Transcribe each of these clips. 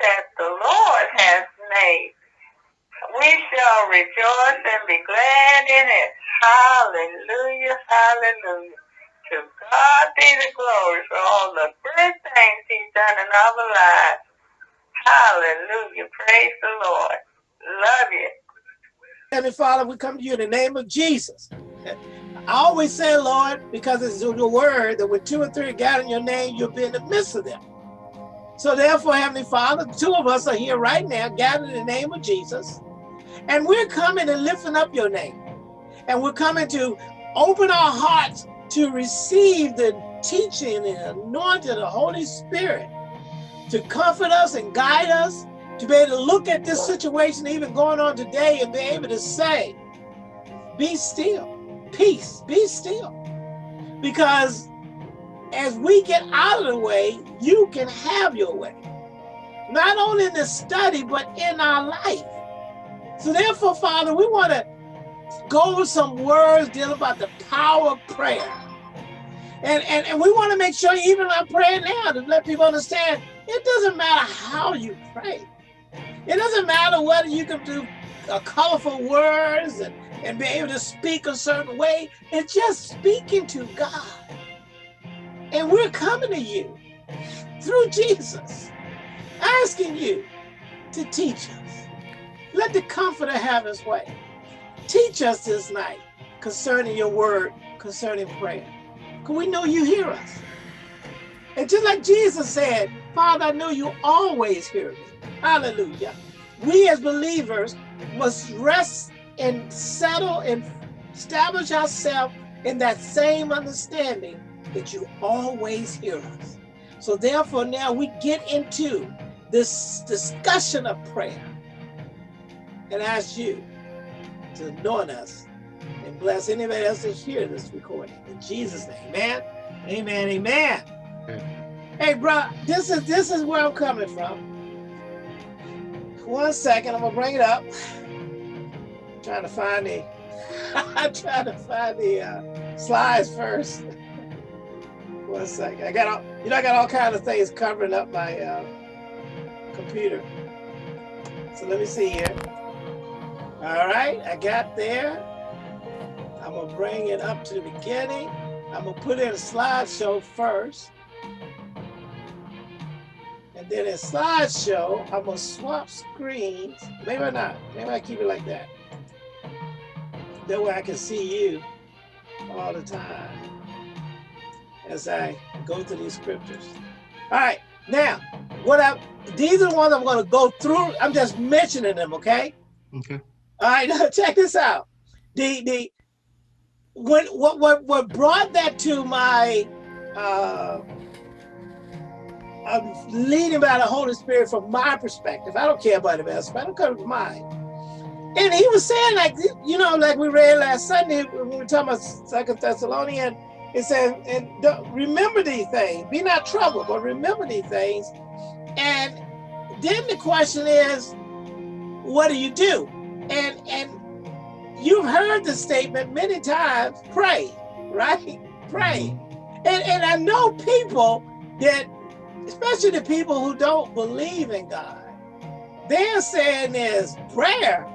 that the Lord has made. We shall rejoice and be glad in it. Hallelujah, hallelujah. To God be the glory for all the good things he's done in our lives. Hallelujah. Praise the Lord. Love you. Heavenly Father, we come to you in the name of Jesus. I always say, Lord, because it's your word that when two or three gather in your name, you'll be in the midst of them. So therefore, Heavenly Father, two of us are here right now, gathered in the name of Jesus. And we're coming and lifting up your name. And we're coming to open our hearts to receive the teaching and anointing of the Holy Spirit to comfort us and guide us, to be able to look at this situation even going on today and be able to say, be still peace, be still. Because as we get out of the way, you can have your way. Not only in the study, but in our life. So therefore, Father, we want to go over some words dealing about the power of prayer. And, and, and we want to make sure even our prayer now to let people understand it doesn't matter how you pray. It doesn't matter whether you can do uh, colorful words and and be able to speak a certain way It's just speaking to God. And we're coming to you through Jesus, asking you to teach us. Let the comforter have his way. Teach us this night concerning your word, concerning prayer. Because we know you hear us. And just like Jesus said, Father, I know you always hear me. Hallelujah. We as believers must rest and settle and establish ourselves in that same understanding that you always hear us. So therefore now we get into this discussion of prayer and ask you to anoint us and bless anybody else that hear this recording. In Jesus' name, amen, amen, amen. amen. Hey, bro, this is this is where I'm coming from. One second, I'm gonna bring it up trying to find the I'm trying to find the uh, slides first. One second. I got all you know I got all kinds of things covering up my uh, computer. So let me see here. All right, I got there. I'm gonna bring it up to the beginning. I'm gonna put in a slideshow first. And then in slideshow, I'm gonna swap screens. Maybe not. Maybe I keep it like that. That way I can see you all the time as I go through these scriptures. All right, now, what I these are the ones I'm going to go through. I'm just mentioning them, okay? Okay. All right, now check this out. The the what what what what brought that to my uh I'm leading by the Holy Spirit from my perspective. I don't care about the else, but I don't care about mine and he was saying like, you know, like we read last Sunday when we were talking about Second Thessalonians, it says, and remember these things, be not troubled, but remember these things. And then the question is, what do you do? And and you've heard the statement many times, pray, right? Pray. Mm-hmm. And and I know people that, especially the people who don't believe in God, they're saying is prayer.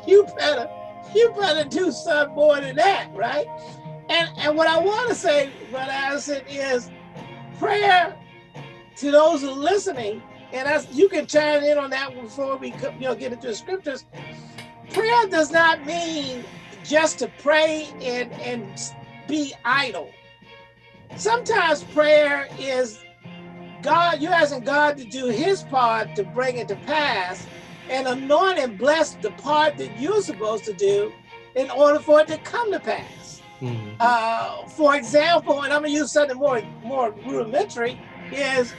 you better, you better do something more than that, right? And and what I want to say, Brother Addison, is prayer to those who are listening, and as you can chime in on that before we you know get into the scriptures. Prayer does not mean just to pray and and be idle. Sometimes prayer is God, you're asking God to do his part to bring it to pass and anoint and bless the part that you're supposed to do in order for it to come to pass. Mm uh, for example, and I'm gonna use something more, more rudimentary, is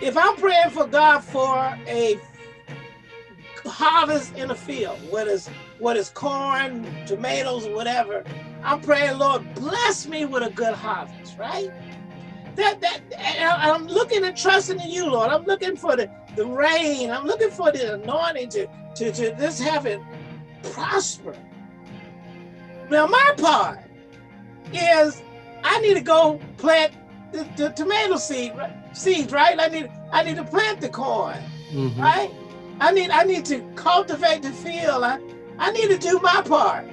if I'm praying for God for a harvest in a field, what is what is corn, tomatoes, whatever, I'm praying, Lord, bless me with a good harvest, right? that that I'm looking and trusting in you, Lord. I'm looking for the, the rain. I'm looking for the anointing to, to, to have it prosper. Now my part is I need to go plant the, the tomato seed seeds, right? I need I need to plant the corn. Mhm. right? I need I need to cultivate the field. I, I need to do my part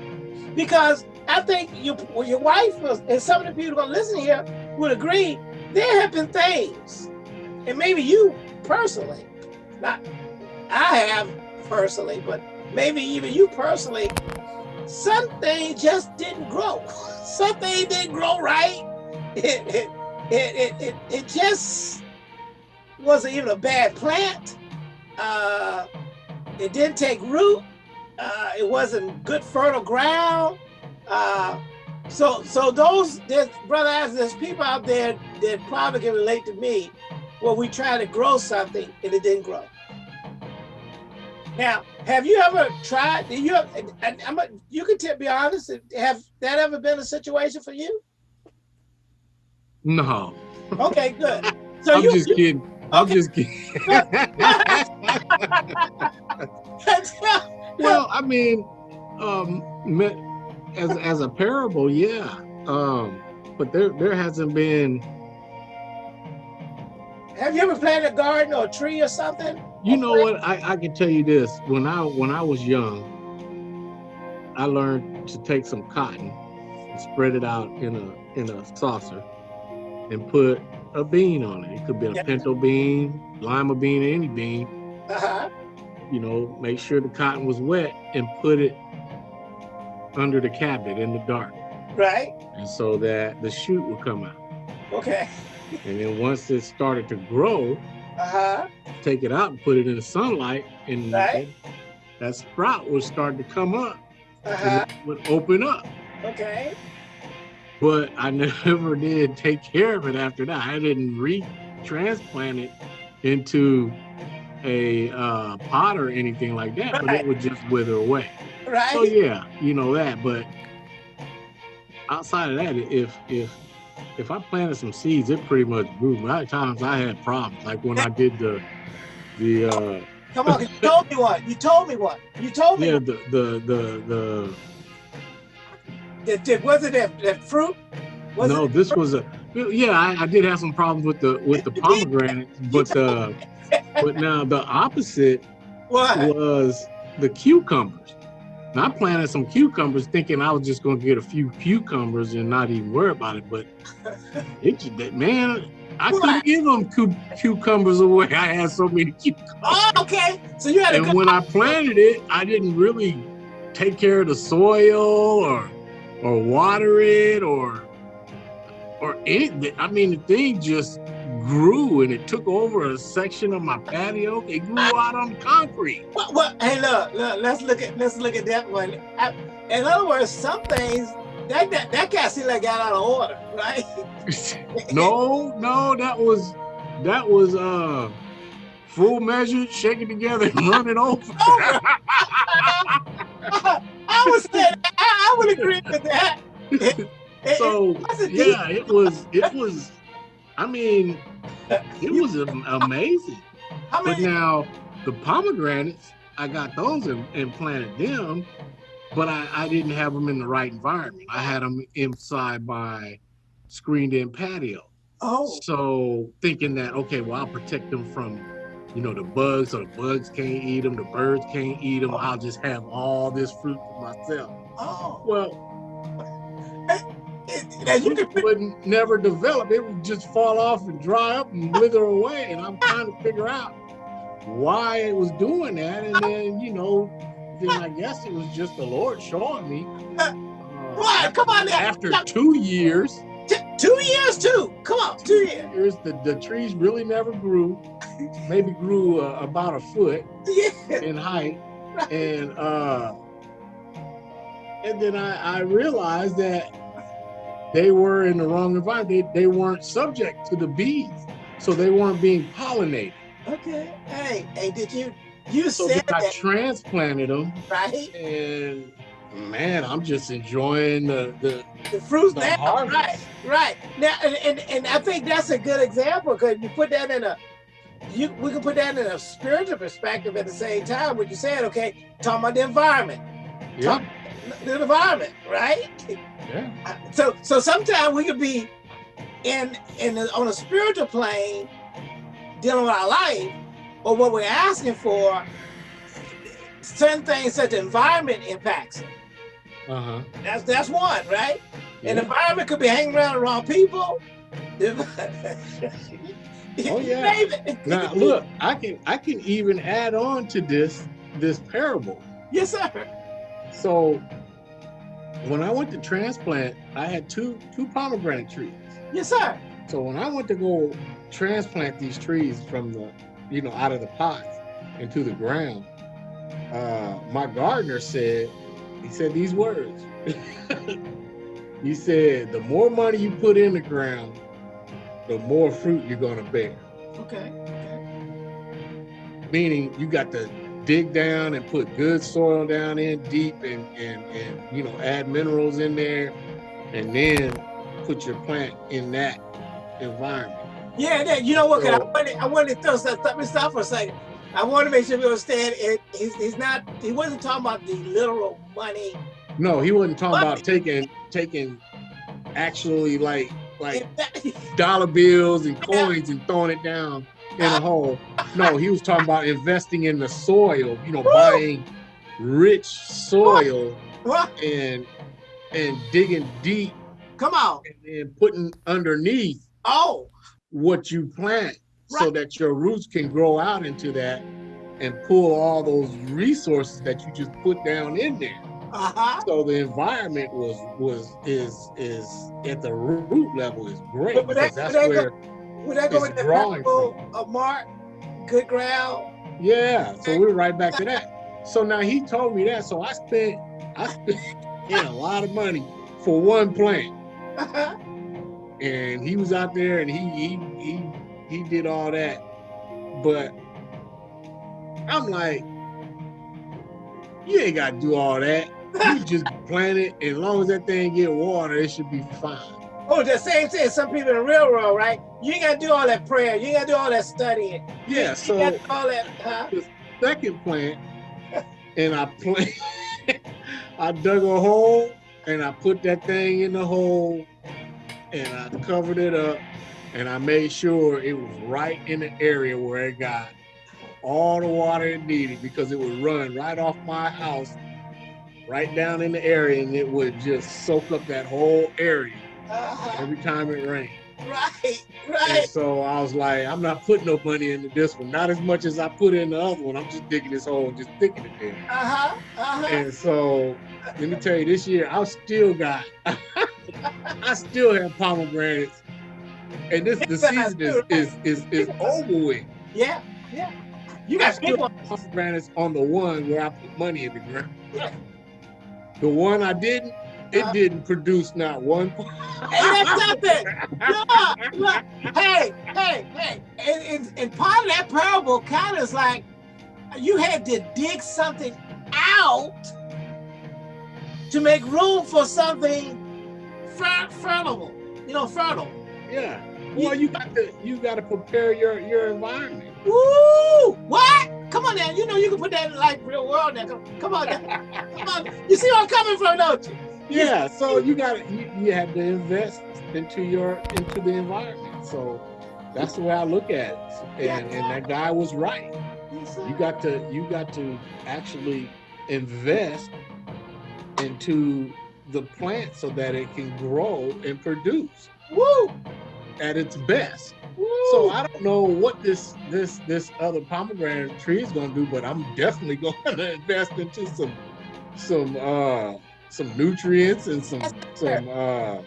because I think you, well, your wife was, and some of the people gonna listen here would agree. There have been things, and maybe you personally, not I have personally, but maybe even you personally, something just didn't grow. Something didn't grow right. It it it it, it, just wasn't even a bad plant. Uh, it didn't take root. Uh, it wasn't good fertile ground. Uh, so so those there's brother as there's people out there that probably can relate to me where we try to grow something and it didn't grow. Now, have you ever tried? Do you have, and I'm a, you can be honest. Have that ever been a situation for you? No, Okay, good. So I'm you, just kidding. I'm just kidding. well, I mean, um, as as a parable, yeah. Um, but there there hasn't been. have you ever planted a garden or a tree or something? You know what? I I can tell you this. When I when I was young, I learned to take some cotton and spread it out in a in a saucer and put a bean on it. It could be a Yeah. pinto bean, lima bean, any bean. Uh-huh. you know, make sure the cotton was wet and put it under the cabinet in the dark. Right. And so that the shoot would come out. Okay. And then once it started to grow, Uh-huh. Take it out and put it in the sunlight and Right. that sprout would start to come up Uh-huh. and it would open up. Okay. But I never did take care of it after that. I didn't re-transplant it into a uh, pot or anything like that, but it would just wither away. Right. So yeah, you know that. But outside of that, if if if I planted some seeds, it pretty much grew. A lot of times I had problems, like when I did the the uh Come on, you told me what. You told me what. You told me yeah the the the the that, that wasn't that, that fruit. Was no, it this was a yeah. I, I did have some problems with the with the pomegranate, but uh but now the opposite what? was the cucumbers. Now, I planted some cucumbers thinking I was just going to get a few cucumbers and not even worry about it. But it, man, I What? couldn't give them cu- cucumbers away. I had so many cucumbers. Oh, okay. So you had And when I planted it, I didn't really take care of the soil or or water it or or it. I mean, the thing just grew and it took over a section of my patio. It grew out on concrete. What, what? Hey, look, look. Let's look at let's look at that one. I, in other words, some things that that that cat seemed like got out of order, right? no, no, that was that was uh full measure, shake it together and run it over. I would say that. I, I would agree with that. It- it- so deep- yeah, it was it was I mean it was am- amazing. I But now the pomegranates, I got those and, and planted them, but I, I didn't have them in the right environment. I had them inside my screened in patio. oh, So thinking that okay, well I'll protect them from, you know, the bugs, so the bugs can't eat them, the birds can't eat them. I'll just have all this fruit for myself. oh. Well, It, now you can would never develop. It would just fall off and dry up and wither away. And I'm trying to figure out why it was doing that. And then, you know, then I guess it was just the Lord showing me. uh, What? Come on now. After two years, two years too. Come on, two years. years the, the trees really never grew. Maybe grew uh, about a foot Yeah. in height. And uh and then I, I realized that they were in the wrong environment. They, they weren't subject to the bees. So they weren't being pollinated. Okay. Hey, hey, did you you So said then I that transplanted them right? and man, I'm just enjoying the, the The fruits The now, harvest. right? Right. Now, and, and and I think that's a good example because you put that in a you we can put that in a spiritual perspective at the same time. What you said, okay, talking about the environment, yeah, the environment, right? yeah. So so sometimes we could be in in the, on a spiritual plane dealing with our life, or what we're asking for, certain things such the environment impacts. it. Uh-huh. That's that's one, right? Yeah. An environment could be hanging around the wrong people. Oh, yeah. Now look, I can I can even add on to this this parable. Yes, sir. So when I went to transplant, I had two two pomegranate trees. Yes, sir. So when I went to go transplant these trees from the, you know, out of the pots into the ground, uh, my gardener said, he said these words. he said, the more money you put in the ground, the more fruit you're gonna bear. Okay. okay. Meaning you got to dig down and put good soil down in deep and, and, and you know, add minerals in there and then put your plant in that environment. Yeah, yeah. You know what? 'cause I So- wanted, I wanted to throw some stuff stop for a second. I want to make sure we understand it. He's, he's not. He wasn't talking about the literal money. No, he wasn't talking about taking taking actually like Like, dollar bills and coins and throwing it down in a hole. No, he was talking about investing in the soil, you know, Woo! buying rich soil and and digging deep Come on. and then putting underneath Oh, what you plant so that your roots can grow out into that and pull all those resources that you just put down in there. uh huh. So the environment was was is is at the root level is great But- but because that- that's that where Would that go with the drawing parable of Mark? Good ground. yeah. So we're right back to that. So now he told me that. So I spent I spent yeah, a lot of money for one plant. And he was out there and he he he he did all that but i'm like you ain't got to do all that you just plant it and as long as that thing get water it should be fine oh, the same thing. Some people in the real world, right? You ain't got to do all that prayer. You ain't got to do all that studying. yeah You so do all that. Huh? second plant and i plant i dug a hole and i put that thing in the hole and i covered it up and i made sure it was right in the area where it got all the water it needed because it would run right off my house right down in the area and it would just soak up that whole area Uh-huh. every time it rained Right. and Right. so I was like, I'm not putting no money into this one, not as much as I put in the other one. I'm just digging this hole and just sticking it there. Uh huh. Uh huh. And so let me tell you, this year I still got, I still have pomegranates, and this the season is is is, is over with. Yeah. Yeah. You I got still have pomegranates on the one where I put money in the ground. Yeah. The one I didn't, it didn't produce not one. Hey, that's. Look, look. Hey, hey, hey. And, and, and part of that parable kind of is like you had to dig something out to make room for something fer- fertile. You know, fertile. Yeah. Well, you got to you got to prepare your your environment. Woo! What? Come on now. You know you can put that in like real world now. Come, come on now. Come on. You see where I'm coming from, don't you? Yeah, so you got to you, you have to invest into your into the environment. So that's the way I look at it. And and that guy was right. You got to you got to actually invest into the plant so that it can grow and produce Woo! at its best. Woo! So I don't know what this this this other pomegranate tree is going to do, but I'm definitely going to invest into some some uh some nutrients and some some uh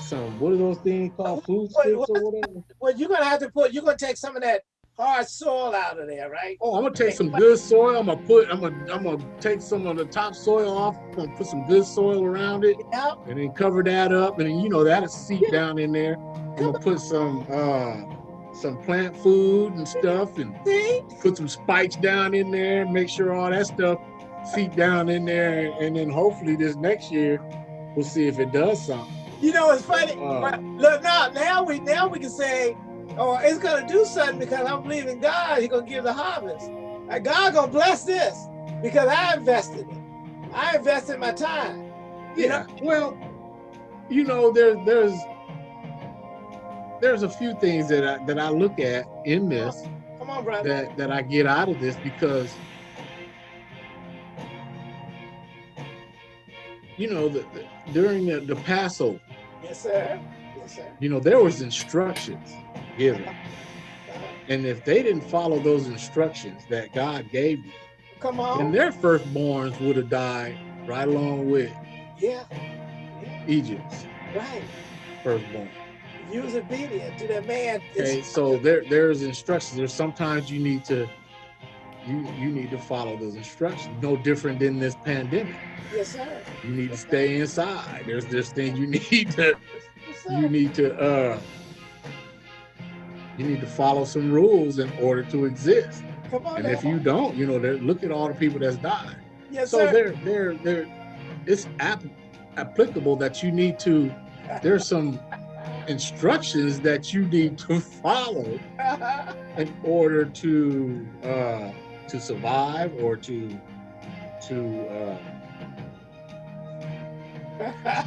some what are those things called food What- sticks what- or whatever. Well, you're gonna have to put. You're gonna take some of that hard soil out of there, right? Oh, I'm gonna take some good soil. I'm gonna put I'm gonna I'm gonna take some of the top soil off. I'm gonna put some good soil around it Yep. and then cover that up and then you know that'll seep down in there. I'm gonna put some uh some plant food and stuff and See? put some spikes down in there, make sure all that stuff seep down in there, and then hopefully this next year we'll see if it does something. You know, it's funny. Uh. but look, now, now we now we can say, oh, it's gonna do something because I'm believing God. He's gonna give the harvest. Like God gonna bless this because I invested it. I invested my time. You Yeah. Well, you know, there there's there's a few things that I that I look at in this. Come on, brother. that that I get out of this because you know the, the, during the, the Passover, Yes, sir. Yes, sir. you know there was instructions given, and if they didn't follow those instructions that God gave them, Come on. their firstborns would have died right along with Yeah. yeah. Egypt's Right. firstborn. You was obedient to that man. Okay, so there there's instructions. There's sometimes you need to you you need to follow those instructions. No different than this pandemic. Yes, sir. You need to stay inside. There's there's things you need to Yes, you need to uh you need to follow some rules in order to exist. Come on. And now. if you don't, you know, look at all the people that's died. yes, So sir. there there there it's app, applicable that you need to there's some instructions that you need to follow in order to uh, to survive or to to uh,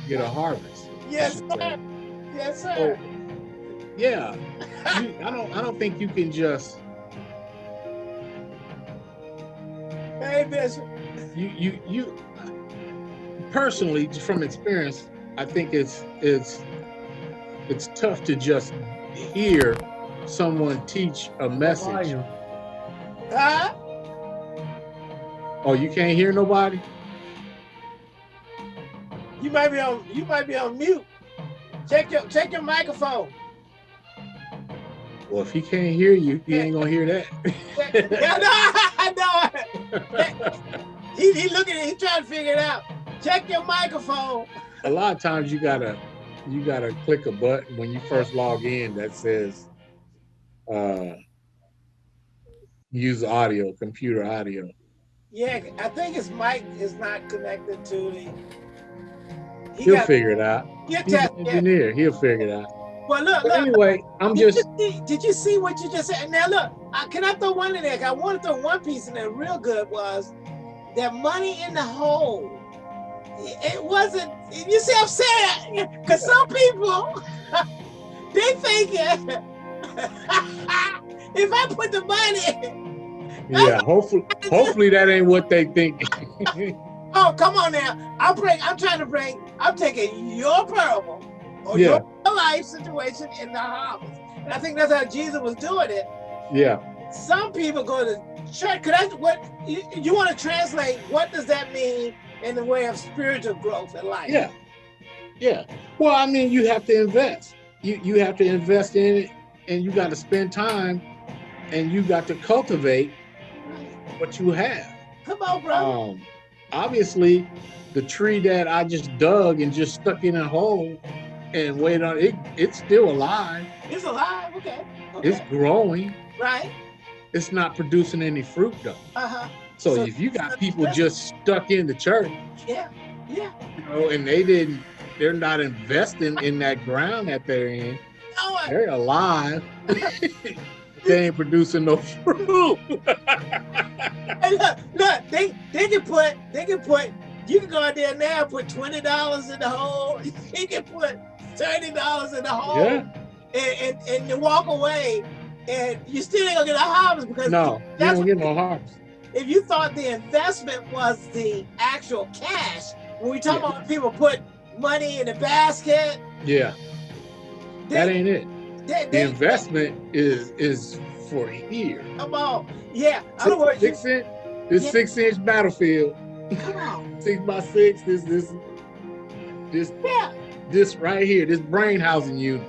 get a harvest. yes, I should say. sir. Yes, So, sir. yeah, you, I don't I don't think you can just Hey, Bishop. you you you personally just from experience I think it's it's it's tough to just hear someone teach a message. Huh? Oh, you can't hear nobody? You might be on. You might be on mute. Check your check your microphone. Well, if he can't hear you, he ain't gonna hear that. No, I know. He, he looking. At he trying to figure it out. Check your microphone. a lot of times you gotta you gotta click a button when you first log in that says uh use audio computer audio Yeah, I think his mic is not connected to the. He he'll got. figure it out He'll he's test. an Yeah. engineer he'll figure it out Well, look, but look. anyway i'm Did just you see, did you see what you just said? Now look, I, can I throw one in there? I want to throw one piece in there real good was that money in the hole. It wasn't. You see, I'm saying because some people they thinking if I put the money, yeah hopefully hopefully that ain't what they think oh come on now, I'm bring. I'm trying to bring. I'm taking your parable or Yeah. your life situation in the harvest, and I think that's how Jesus was doing it. yeah some people go to church. Could I? What you, you want to translate? What does that mean in the way of spiritual growth in life? yeah yeah well i mean you have to invest you you have to invest in it and you got to spend time and you got to cultivate what you have Come on, bro. Um, obviously, the tree that I just dug and just stuck in a hole and waited on it, it's still alive. it's alive. Okay. okay. It's growing. right. It's not producing any fruit though. Uh huh. So, So- if you got people just stuck in the church, Yeah. Yeah. you know, and they didn't, they're not investing in that ground that they're in. I- They're alive. they ain't producing no fruit. Hey, look, look. They they can put they can put. You can go out there now and put twenty dollars in the hole. You can put thirty dollars in the hole yeah. and, and and you walk away, and you still ain't gonna get a harvest because No, you don't get no harvest. if you thought the investment was the actual cash, when we talk Yeah. about people put money in the basket, Yeah, that ain't it. They, the investment is is for here. come on, yeah. Other words, Six inch, this Yeah. six inch battlefield, come on, six by six. This this this yeah, this right here, this brain housing unit.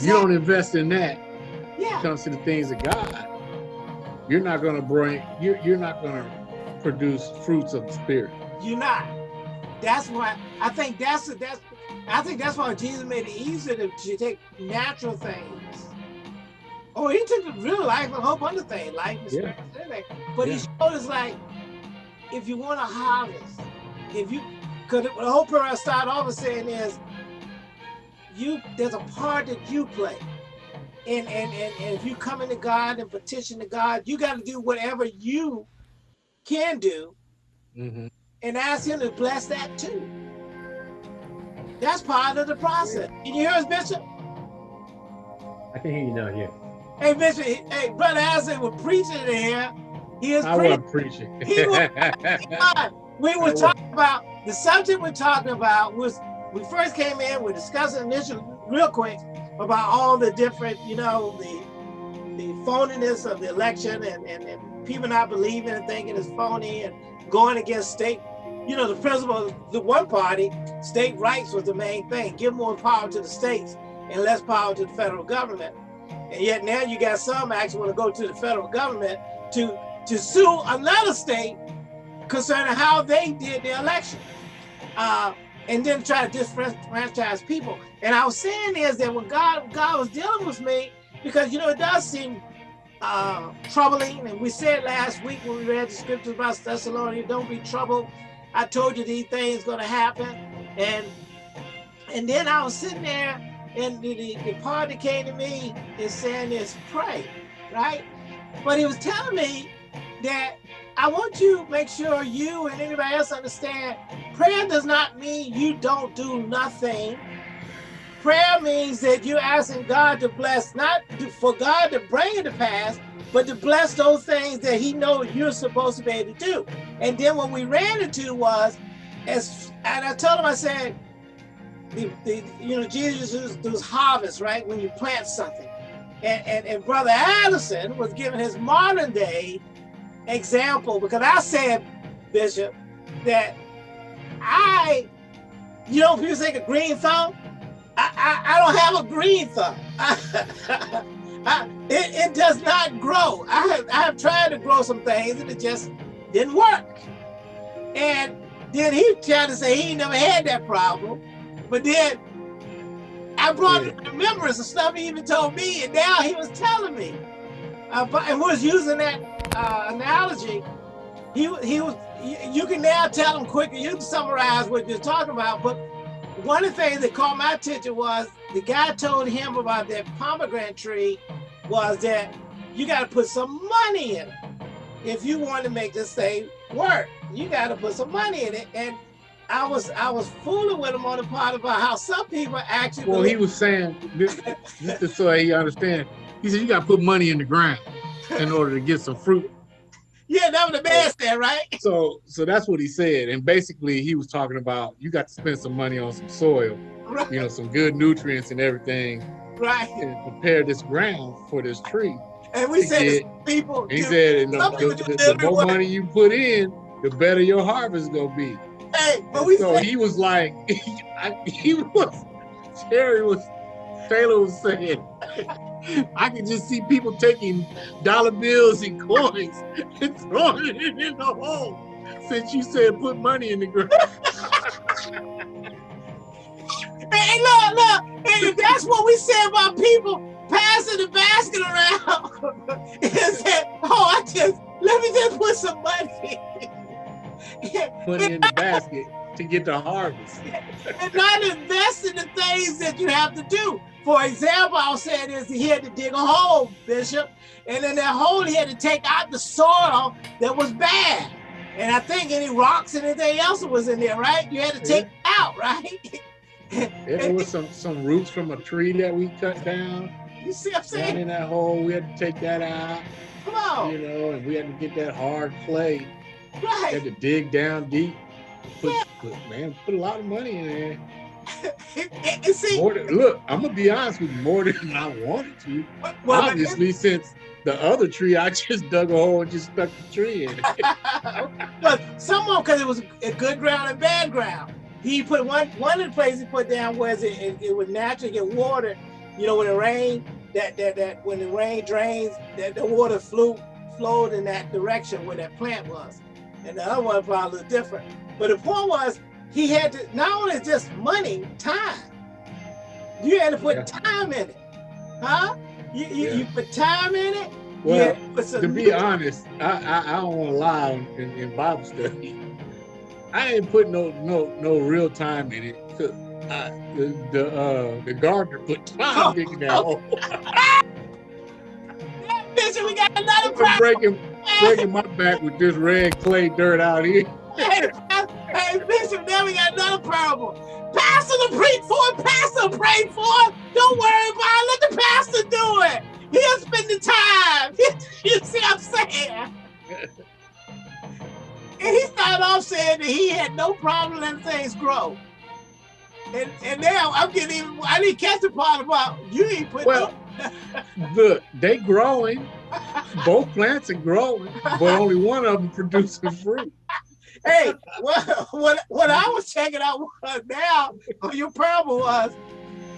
You don't invest in that. When yeah, it comes to the things of God, you're not gonna bring. You're you're not gonna produce fruits of the spirit. you're not. That's why I think that's the that's I think that's why Jesus made it easier to, to take natural things. Oh, he took the real life, a whole bunch of things, life, Yeah. But he Yeah. showed us like, if you want to harvest, if you, because the whole prayer I start off with saying is, you there's a part that you play, and and and, and if you come into God and petition to God, you got to do whatever you can do Mhm. and ask him to bless that too. That's part of the process. Can you hear us, Bishop? I can hear you now, yeah. Hey, Bishop, hey, Brother Allison was preaching in here. He was I preaching. wasn't preaching. He was- we were talking about the subject we're talking about was we first came in, we're discussing initially real quick about all the different, you know, the the phoniness of the election and, and, and people not believing and thinking it's phony and going against state, you know, the principle of the one party, state rights was the main thing. Give more power to the states and less power to the federal government. And yet now you got some actually want to go to the federal government to to sue another state concerning how they did the election. Uh, and then try to disfranchise people. And I was saying is that when God God was dealing with me, because you know it does seem uh, troubling. And we said last week when we read the scriptures about Thessalonians, don't be troubled. I told you these things gonna happen. And and then I was sitting there and the, the, the part came to me and saying is pray, right? But he was telling me that I want you to make sure you and anybody else understand prayer does not mean you don't do nothing. Prayer means that you're asking God to bless, not to- for God to bring it to pass, but to bless those things that He knows you're supposed to be able to do. And then what we ran into was, as and I told him, I said, the, the you know Jesus those harvest right when you plant something, and and, and Brother Addison was giving his modern day example because I said, Bishop, that I, you know, people say a green thumb. I, I, I don't have a green thumb. I, it, it does not grow. I have, I have tried to grow some things and it just didn't work. And then he tried to say he never had that problem. But then I brought Yeah. the remembrance of stuff he even told me, and now he was telling me. Uh, but, and was using that uh, analogy. He he was. You, you can now tell him quicker. You can summarize what you're talking about. But one of the things that caught my attention was the guy told him about that pomegranate tree was that you got to put some money in it if you want to make this thing work. You got to put some money in it. And I was I was fooling with him on the part about how some people actually. Well, he was saying this, this is so he understand. He said you got to put money in the ground in order to get some fruit. Yeah, that was the man said, right? So, so that's what he said. And basically, he was talking about you got to spend some money on some soil, Right, you know, some good nutrients and everything, right. and prepare this ground for this tree. And we said to people, He said, and the, the, the- more money you put in, the better your harvest gonna be. hey, but we so said, he was like, I, he was, Terry was, Taylor was saying, I could just see people taking dollar bills and coins and throwing it in the hole. Since you said put money in the ground. hey, look, look, hey, that's what we said about people passing the basket around. and said, oh, I just, let me just put some money. put it in the basket to get the harvest. and not invest in the things that you have to do. For example, I was saying is he had to dig a hole, Bishop, and in that hole he had to take out the soil that was bad. And I think any rocks and anything else that was in there, right? You had to take it out, right? There was some some roots from a tree that we cut down. You see what I'm Down saying? in that hole, we had to take that out, Come on, you know, and we had to get that hard clay. We right? had to dig down deep. Put, put man, put a lot of money in there. And- see, than, look, I'm gonna be honest with you, more than I wanted to. well, Obviously, since the other tree, I just dug a hole and just stuck the tree in it. but someone because it was a good ground and bad ground. He put one one of the places he put down was it, it, it would naturally get water. You know, when it rained, that that that when the rain drains, that the water flew flowed in that direction where that plant was. And the other one probably was different. But the point was he had to not only just money, time. You had to put Yeah. time in it. Huh? You, you, Yeah. you put time in it. Well, to put some to be honest, I, I, I don't want to lie in, in Bible study. I ain't put no no no real time in it. 'cause I, the the uh, the gardener put time Oh, that oh. hole. Bishop, we got another problem. breaking breaking my back with this red clay dirt out here. Hey, Bishop, now we got another problem. Pastor to preach for it, pastor pray for it. Don't worry about it. Let the pastor do it. He'll spend the time. you see what I'm saying? and he started off saying that he had no problem letting things grow. And and now I'm getting even I didn't catch the part about you ain't put Well, Look, they growing. Both plants are growing, but only one of them producing fruit. Hey, what, what what I was checking out was now on your parable was,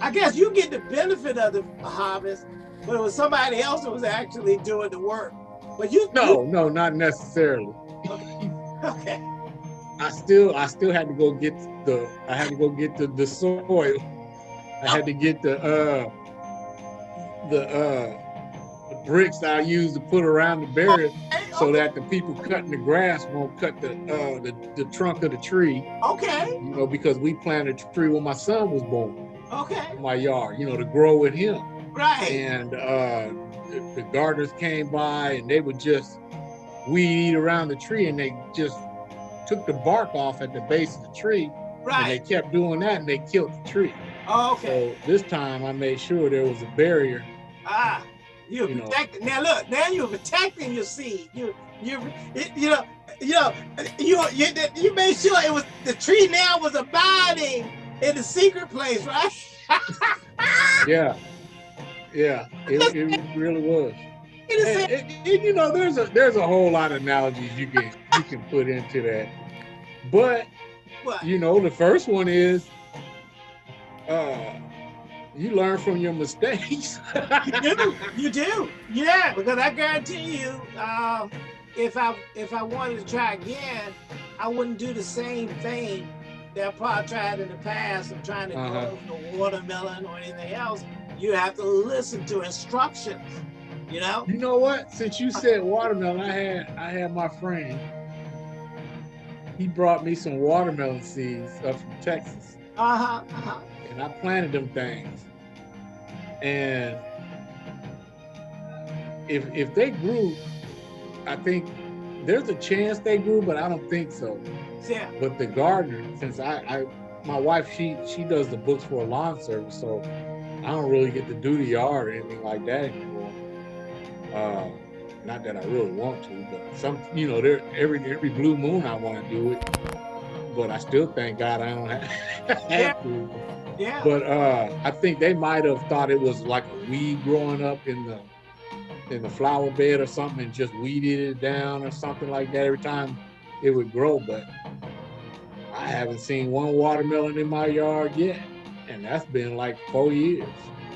I guess you get the benefit of the harvest, but it was somebody else that was actually doing the work. But you No, no, not necessarily. you- okay, I still I still had to go get the I had to go get the, the soil. I had to get the uh the uh the bricks I use to put around the barrier so that the people cutting the grass won't cut the uh the, the trunk of the tree, okay, you know, because we planted a tree when my son was born okay, in my yard, you know, to grow with him. right. And uh the, the gardeners came by and they would just weed around the tree and they just took the bark off at the base of the tree Right. and they kept doing that and they killed the tree. Okay. So this time I made sure there was a barrier. Ah, you're You know. Now look, now you're protecting your seed. You, you, you know, you know, you, you, you made sure it was the tree now was abiding in the secret place, right? Yeah. Yeah, it, it really was. And, and- and, you know, there's a there's a whole lot of analogies you can you can put into that. But what? you know, the first one is uh you learn from your mistakes. You do, you do, yeah. Because I guarantee you, um, if I if I wanted to try again, I wouldn't do the same thing that I probably tried in the past of trying to Uh-huh. grow the watermelon or anything else. You have to listen to instructions. You know. You know what? Since you said watermelon, I had I had my friend. He brought me some watermelon seeds up from Texas, Uh huh. Uh-huh. and I planted them things. And if if they grew, I think there's a chance they grew, but I don't think so. Yeah. But the gardener, since I, I my wife she she does the books for a lawn service, so I don't really get to do the yard or anything like that anymore. Uh, not that I really want to, but some you know there every every blue moon I want to do it, but I still thank God I don't have, have to. Yeah. But uh, I think they might have thought it was like a weed growing up in the in the flower bed or something, and just weeded it down or something like that every time it would grow. But I haven't seen one watermelon in my yard yet, and that's been like four years.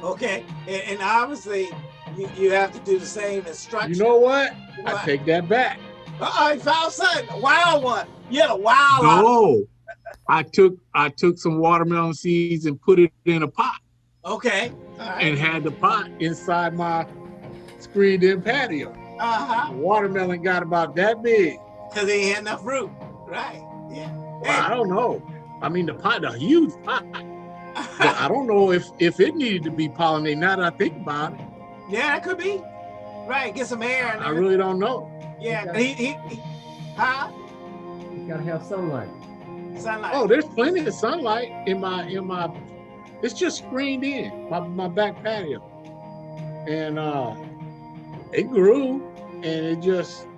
Okay. And, and obviously, you, you have to do the same instruction. You know what? I take that back. Uh-oh, you found something. A wild one. You had a wild. No, I took I took some watermelon seeds and put it in a pot Okay. Right. and had the pot inside my screened-in patio. Uh-huh. Watermelon got about that big. Because they ain't had enough root. Right. Yeah. Well, I don't know. I mean, the pot, a huge pot. I don't know if if it needed to be pollinated. Now that I think about it, yeah, it could be. Right. Get some air. I really don't know. Yeah. He, he, he, huh? You gotta have sunlight. Sunlight. Oh, there's plenty of sunlight in my in my. It's just screened in my my back patio, and uh, it grew, and it just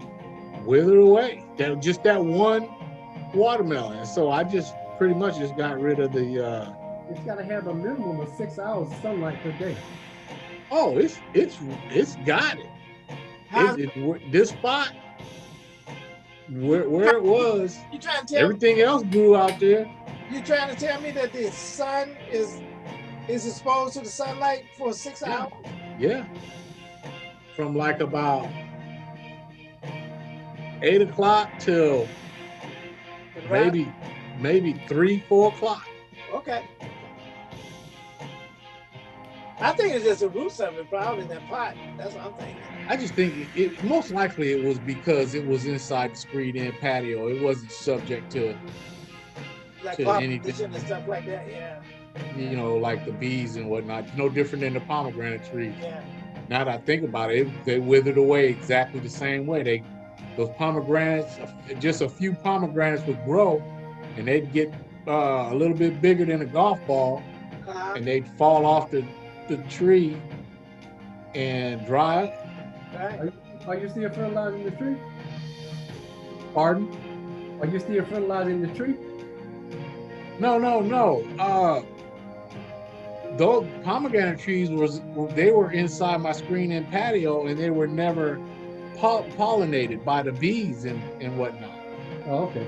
withered away. That just that one watermelon. So I just pretty much just got rid of the. uh It's gotta have a minimum of six hours of sunlight per day. Oh, it's it's it's got it. How's- It, it, this spot, where, where it was, you trying to tell everything else grew out there. you trying to tell me that the sun is is exposed to the sunlight for six Yeah. hours? Yeah. From like about eight o'clock till Right? maybe maybe three, four o'clock. Okay. I think it's just the roots of it, probably in that pot. That's what I'm thinking. I just think it, it most likely it was because it was inside the screened in patio. It wasn't subject to Like To anything. and stuff like that. Yeah. you know like the bees and whatnot. No different than the pomegranate trees. Yeah. now that I think about it, they withered away exactly the same way. They, those pomegranates, just a few pomegranates would grow, and they'd get uh, a little bit bigger than a golf ball, Uh-huh. and they'd fall off the, the tree, and dry. Right. Are you still fertilizing the tree? Pardon? Are you still fertilizing the tree? No, no, no. Uh, those pomegranate trees was they were inside my screen and patio, and they were never pol- pollinated by the bees and and whatnot. Oh, okay.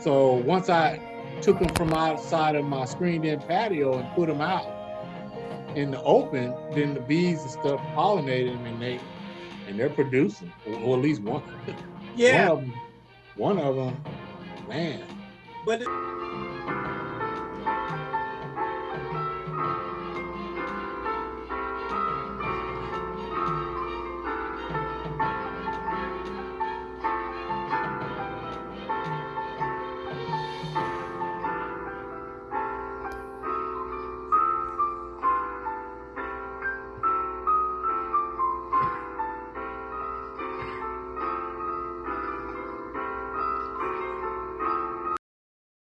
So once I took them from outside of my screened-in patio and put them out in the open, then the bees and stuff pollinated them, and they and they're producing, or, or at least one. Yeah, One of them, one of them, man. but